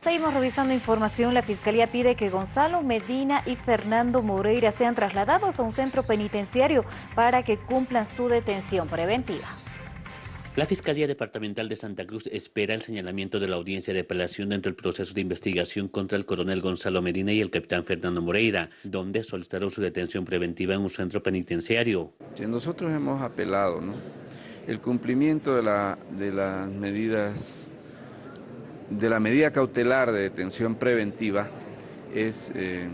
Seguimos revisando información. La Fiscalía pide que Gonzalo Medina y Fernando Moreira sean trasladados a un centro penitenciario para que cumplan su detención preventiva. La Fiscalía Departamental de Santa Cruz espera el señalamiento de la audiencia de apelación dentro del proceso de investigación contra el coronel Gonzalo Medina y el capitán Fernando Moreira, donde solicitaron su detención preventiva en un centro penitenciario. Nosotros hemos apelado ¿no? el cumplimiento de, la, de las medidas, de la medida cautelar de detención preventiva es eh,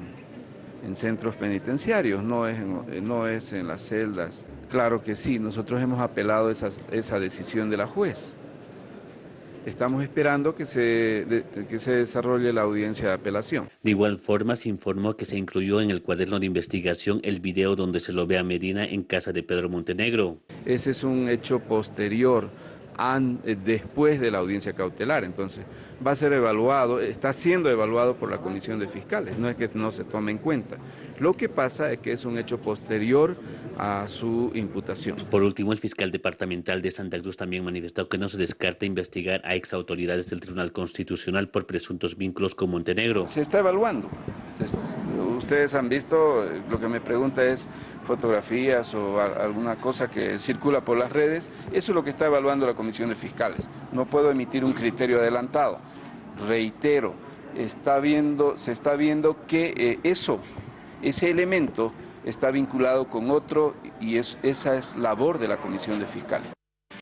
en centros penitenciarios, no es no es en las celdas Claro que sí, nosotros hemos apelado esa, esa decisión de la juez. Estamos esperando que se, que se desarrolle la audiencia de apelación. De igual forma, se informó que se incluyó en el cuaderno de investigación el video donde se lo ve a Medina en casa de Pedro Montenegro. Ese es un hecho posterior eh, después de la audiencia cautelar. Entonces, va a ser evaluado, está siendo evaluado por la Comisión de Fiscales, no es que no se tome en cuenta. Lo que pasa es que es un hecho posterior a su imputación. Por último, el fiscal departamental de Santa Cruz también manifestó que no se descarta investigar a exautoridades del Tribunal Constitucional por presuntos vínculos con Montenegro. Se está evaluando. Ustedes han visto, lo que me pregunta es fotografías o alguna cosa que circula por las redes, eso es lo que está evaluando la Comisión de Fiscales. No puedo emitir un criterio adelantado. Reitero, se está viendo que eh, eso, ese elemento está vinculado con otro y esa es labor de la Comisión de Fiscales.